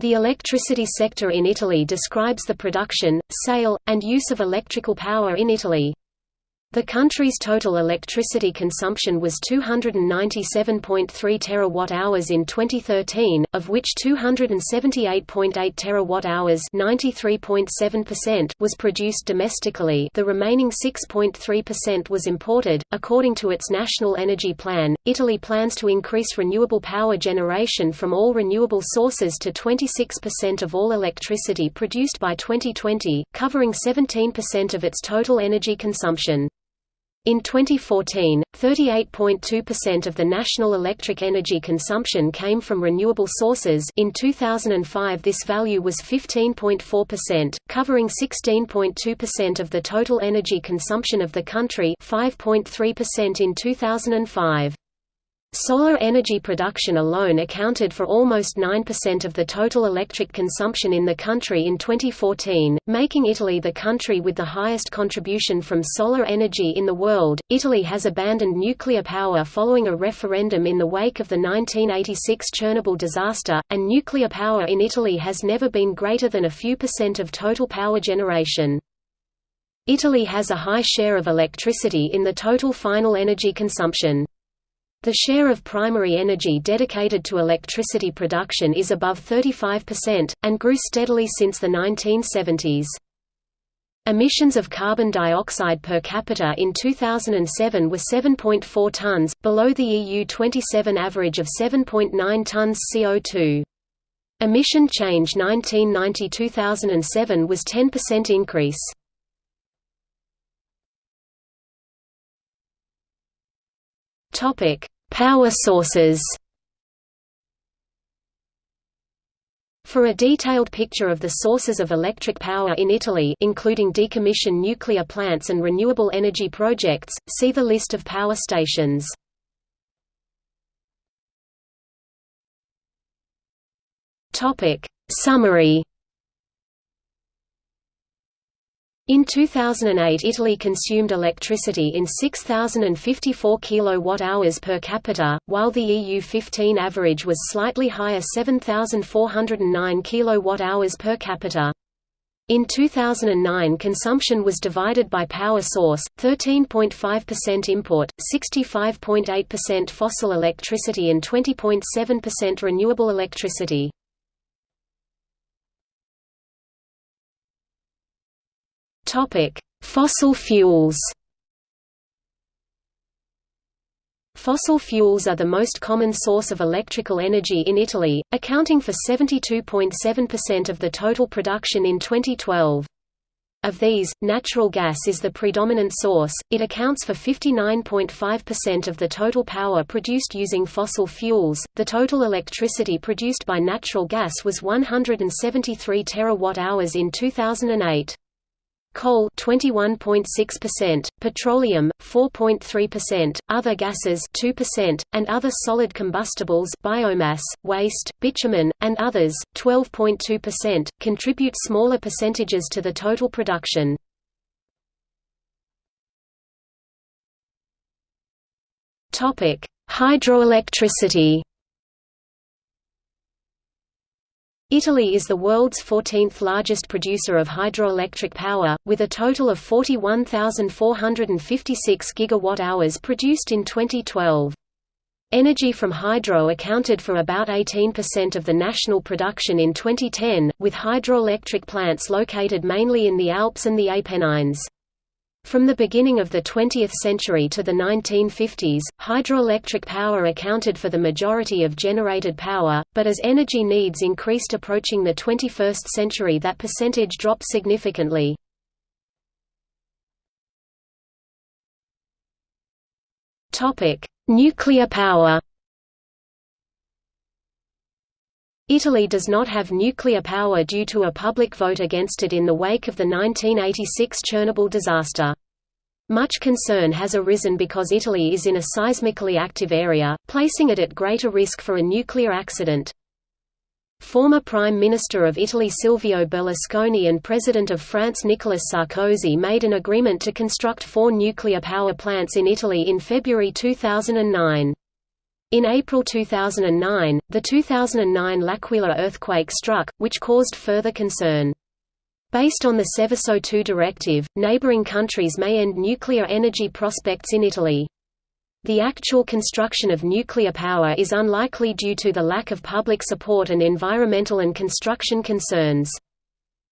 The electricity sector in Italy describes the production, sale, and use of electrical power in Italy. The country's total electricity consumption was 297.3 terawatt-hours in 2013, of which 278.8 terawatt-hours (93.7%) was produced domestically. The remaining 6.3% was imported. According to its national energy plan, Italy plans to increase renewable power generation from all renewable sources to 26% of all electricity produced by 2020, covering 17% of its total energy consumption. In 2014, 38.2% of the national electric energy consumption came from renewable sources in 2005 this value was 15.4%, covering 16.2% of the total energy consumption of the country 5.3% in 2005. Solar energy production alone accounted for almost 9% of the total electric consumption in the country in 2014, making Italy the country with the highest contribution from solar energy in the world. Italy has abandoned nuclear power following a referendum in the wake of the 1986 Chernobyl disaster, and nuclear power in Italy has never been greater than a few percent of total power generation. Italy has a high share of electricity in the total final energy consumption. The share of primary energy dedicated to electricity production is above 35%, and grew steadily since the 1970s. Emissions of carbon dioxide per capita in 2007 were 7.4 tons, below the EU 27 average of 7.9 tons CO2. Emission change 1990–2007 was 10% increase. Topic: Power sources. For a detailed picture of the sources of electric power in Italy including decommissioned nuclear plants and renewable energy projects, see the list of power stations. Summary In 2008 Italy consumed electricity in 6,054 kWh per capita, while the EU15 average was slightly higher 7,409 kWh per capita. In 2009 consumption was divided by power source, 13.5% import, 65.8% fossil electricity and 20.7% renewable electricity. Fossil fuels. Fossil fuels are the most common source of electrical energy in Italy, accounting for 72.7% of the total production in 2012. Of these, natural gas is the predominant source, it accounts for 59.5% of the total power produced using fossil fuels. The total electricity produced by natural gas was 173 terawatt-hours in 2008 coal 21.6%, petroleum 4.3%, other gases 2%, and other solid combustibles biomass, waste, bitumen, and others 12.2% contribute smaller percentages to the total production. Topic: Hydroelectricity Italy is the world's 14th largest producer of hydroelectric power, with a total of 41,456 gigawatt-hours produced in 2012. Energy from hydro accounted for about 18% of the national production in 2010, with hydroelectric plants located mainly in the Alps and the Apennines. From the beginning of the 20th century to the 1950s, hydroelectric power accounted for the majority of generated power, but as energy needs increased approaching the 21st century that percentage dropped significantly. Nuclear power Italy does not have nuclear power due to a public vote against it in the wake of the 1986 Chernobyl disaster. Much concern has arisen because Italy is in a seismically active area, placing it at greater risk for a nuclear accident. Former Prime Minister of Italy Silvio Berlusconi and President of France Nicolas Sarkozy made an agreement to construct four nuclear power plants in Italy in February 2009. In April 2009, the 2009 L'Aquila earthquake struck, which caused further concern. Based on the Seveso II directive, neighboring countries may end nuclear energy prospects in Italy. The actual construction of nuclear power is unlikely due to the lack of public support and environmental and construction concerns.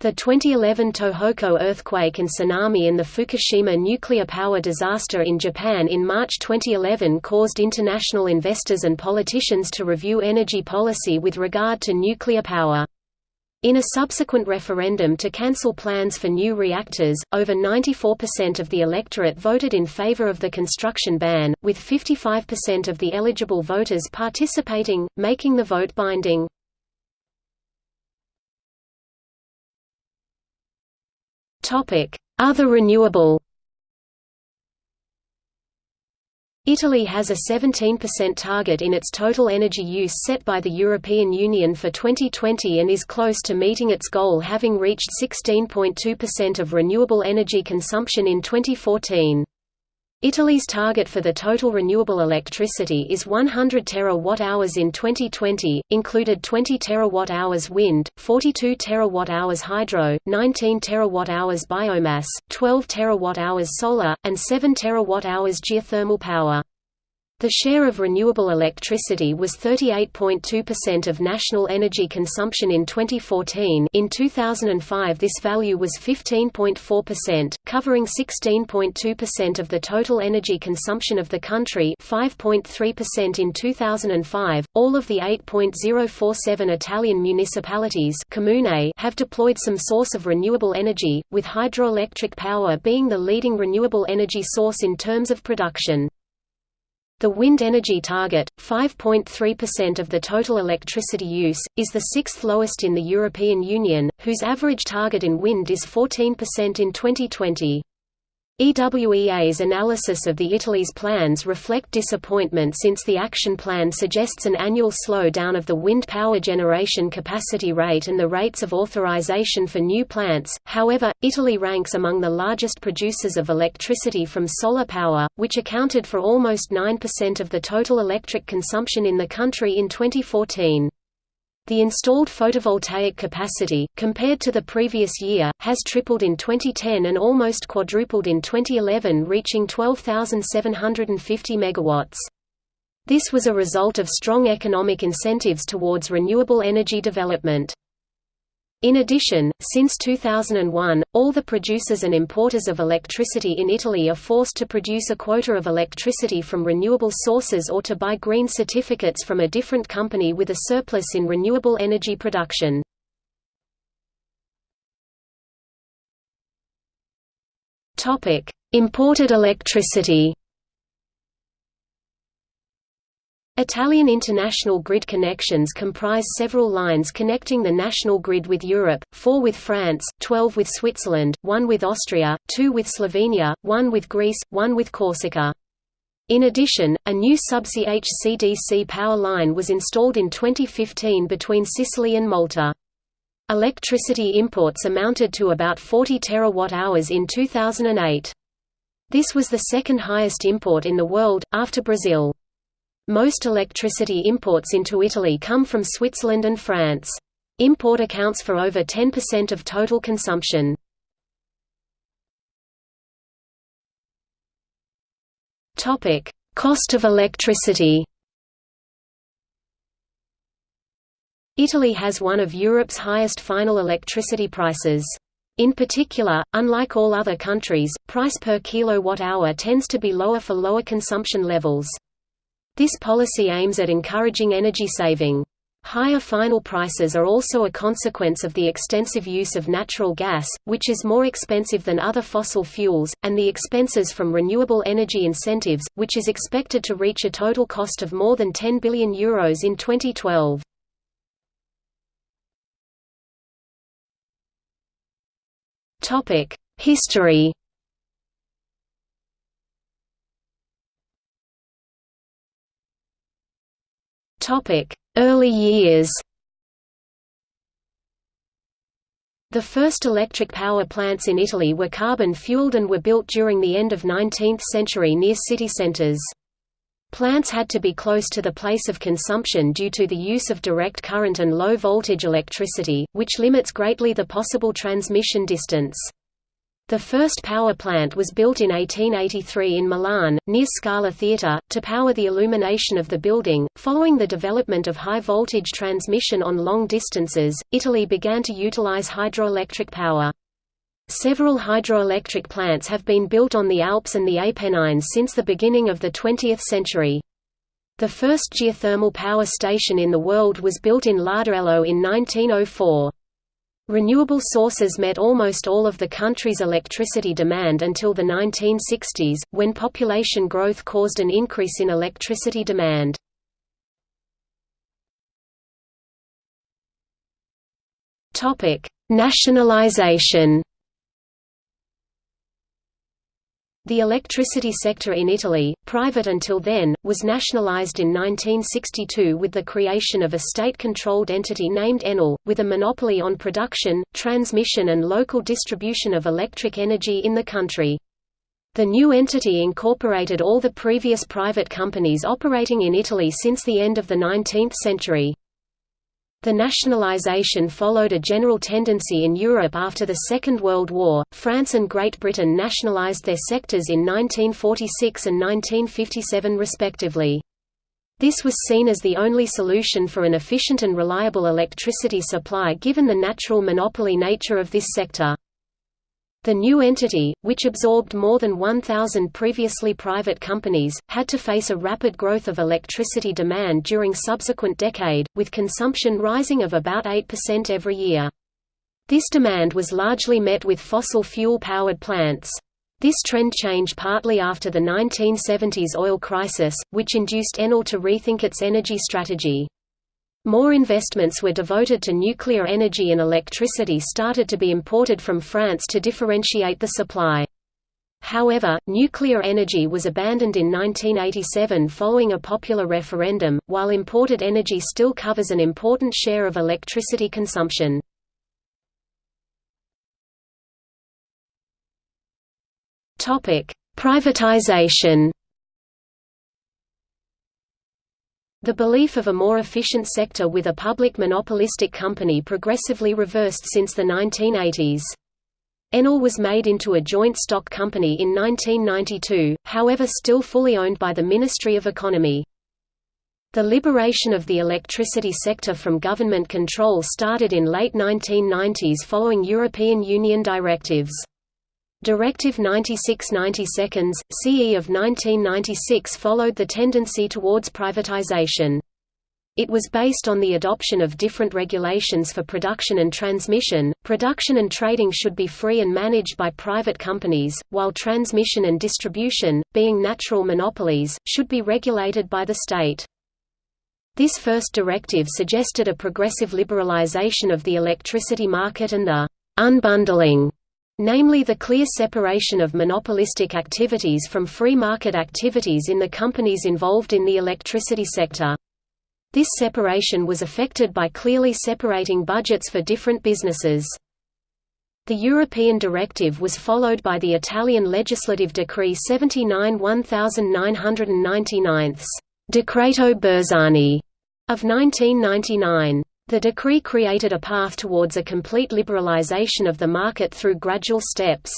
The 2011 Tohoku earthquake and tsunami and the Fukushima nuclear power disaster in Japan in March 2011 caused international investors and politicians to review energy policy with regard to nuclear power. In a subsequent referendum to cancel plans for new reactors, over 94% of the electorate voted in favor of the construction ban, with 55% of the eligible voters participating, making the vote binding. Other renewable Italy has a 17% target in its total energy use set by the European Union for 2020 and is close to meeting its goal having reached 16.2% of renewable energy consumption in 2014. Italy's target for the total renewable electricity is 100 terawatt-hours in 2020, included 20 terawatt-hours wind, 42 terawatt-hours hydro, 19 terawatt-hours biomass, 12 terawatt-hours solar, and 7 terawatt-hours geothermal power. The share of renewable electricity was 38.2% of national energy consumption in 2014 in 2005 this value was 15.4%, covering 16.2% of the total energy consumption of the country 5.3% in 2005. All of the 8.047 Italian municipalities have deployed some source of renewable energy, with hydroelectric power being the leading renewable energy source in terms of production. The wind energy target, 5.3% of the total electricity use, is the sixth lowest in the European Union, whose average target in wind is 14% in 2020. EWEA's analysis of the Italy's plans reflect disappointment since the action plan suggests an annual slowdown of the wind power generation capacity rate and the rates of authorization for new plants. However, Italy ranks among the largest producers of electricity from solar power, which accounted for almost 9% of the total electric consumption in the country in 2014. The installed photovoltaic capacity, compared to the previous year, has tripled in 2010 and almost quadrupled in 2011 reaching 12,750 megawatts. This was a result of strong economic incentives towards renewable energy development. In addition, since 2001, all the producers and importers of electricity in Italy are forced to produce a quota of electricity from renewable sources or to buy green certificates from a different company with a surplus in renewable energy production. Imported electricity Italian international grid connections comprise several lines connecting the national grid with Europe, four with France, twelve with Switzerland, one with Austria, two with Slovenia, one with Greece, one with Corsica. In addition, a new subsea HVDC power line was installed in 2015 between Sicily and Malta. Electricity imports amounted to about 40 terawatt-hours in 2008. This was the second highest import in the world, after Brazil. Most electricity imports into Italy come from Switzerland and France. Import accounts for over 10% of total consumption. Topic: Cost of electricity Italy has one of Europe's highest final electricity prices. In particular, unlike all other countries, price per kilowatt-hour tends to be lower for lower consumption levels. This policy aims at encouraging energy saving. Higher final prices are also a consequence of the extensive use of natural gas, which is more expensive than other fossil fuels, and the expenses from renewable energy incentives, which is expected to reach a total cost of more than €10 billion Euros in 2012. History Early years The first electric power plants in Italy were carbon-fueled and were built during the end of 19th century near city centres. Plants had to be close to the place of consumption due to the use of direct current and low-voltage electricity, which limits greatly the possible transmission distance. The first power plant was built in 1883 in Milan, near Scala Theatre, to power the illumination of the building. Following the development of high voltage transmission on long distances, Italy began to utilize hydroelectric power. Several hydroelectric plants have been built on the Alps and the Apennines since the beginning of the 20th century. The first geothermal power station in the world was built in Larderello in 1904. Renewable sources met almost all of the country's electricity demand until the 1960s, when population growth caused an increase in electricity demand. Nationalization The electricity sector in Italy, private until then, was nationalized in 1962 with the creation of a state-controlled entity named Enel, with a monopoly on production, transmission and local distribution of electric energy in the country. The new entity incorporated all the previous private companies operating in Italy since the end of the 19th century. The nationalization followed a general tendency in Europe after the Second World War. France and Great Britain nationalized their sectors in 1946 and 1957 respectively. This was seen as the only solution for an efficient and reliable electricity supply given the natural monopoly nature of this sector. The new entity, which absorbed more than 1,000 previously private companies, had to face a rapid growth of electricity demand during subsequent decade, with consumption rising of about 8% every year. This demand was largely met with fossil fuel-powered plants. This trend changed partly after the 1970s oil crisis, which induced Enel to rethink its energy strategy. More investments were devoted to nuclear energy and electricity started to be imported from France to differentiate the supply. However, nuclear energy was abandoned in 1987 following a popular referendum, while imported energy still covers an important share of electricity consumption. Privatization The belief of a more efficient sector with a public monopolistic company progressively reversed since the 1980s. Enel was made into a joint stock company in 1992, however still fully owned by the Ministry of Economy. The liberation of the electricity sector from government control started in late 1990s following European Union directives. Directive 96/90 CE of 1996 followed the tendency towards privatization. It was based on the adoption of different regulations for production and transmission. Production and trading should be free and managed by private companies, while transmission and distribution, being natural monopolies, should be regulated by the state. This first directive suggested a progressive liberalization of the electricity market and the unbundling namely the clear separation of monopolistic activities from free market activities in the companies involved in the electricity sector. This separation was effected by clearly separating budgets for different businesses. The European directive was followed by the Italian legislative decree 79 1999 Decreto Bersani of 1999. The decree created a path towards a complete liberalization of the market through gradual steps.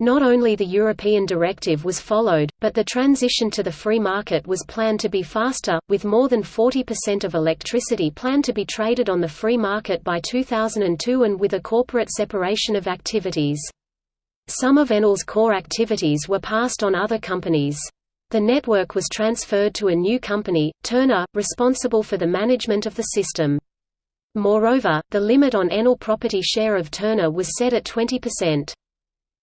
Not only the European directive was followed, but the transition to the free market was planned to be faster, with more than 40% of electricity planned to be traded on the free market by 2002 and with a corporate separation of activities. Some of Enel's core activities were passed on other companies. The network was transferred to a new company, Terna, responsible for the management of the system. Moreover, the limit on Enel property share of Terna was set at 20%.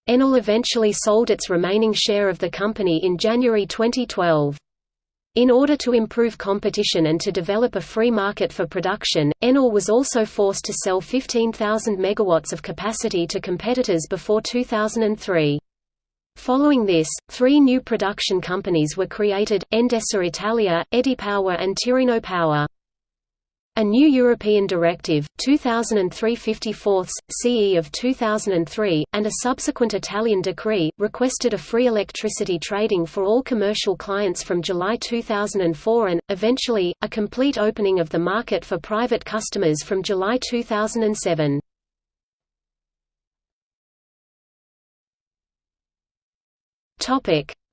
Enel eventually sold its remaining share of the company in January 2012. In order to improve competition and to develop a free market for production, Enel was also forced to sell 15,000 megawatts of capacity to competitors before 2003. Following this, three new production companies were created, Endesa Italia, Edipower and Tirreno Power. A new European Directive, 2003-54, CE of 2003, and a subsequent Italian decree, requested a free electricity trading for all commercial clients from July 2004 and, eventually, a complete opening of the market for private customers from July 2007.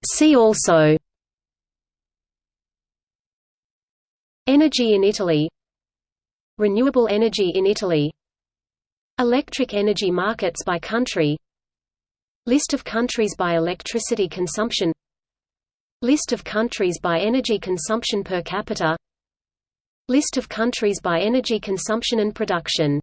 See also Energy in Italy Renewable energy in Italy Electric energy markets by country List of countries by electricity consumption List of countries by energy consumption per capita List of countries by energy consumption and production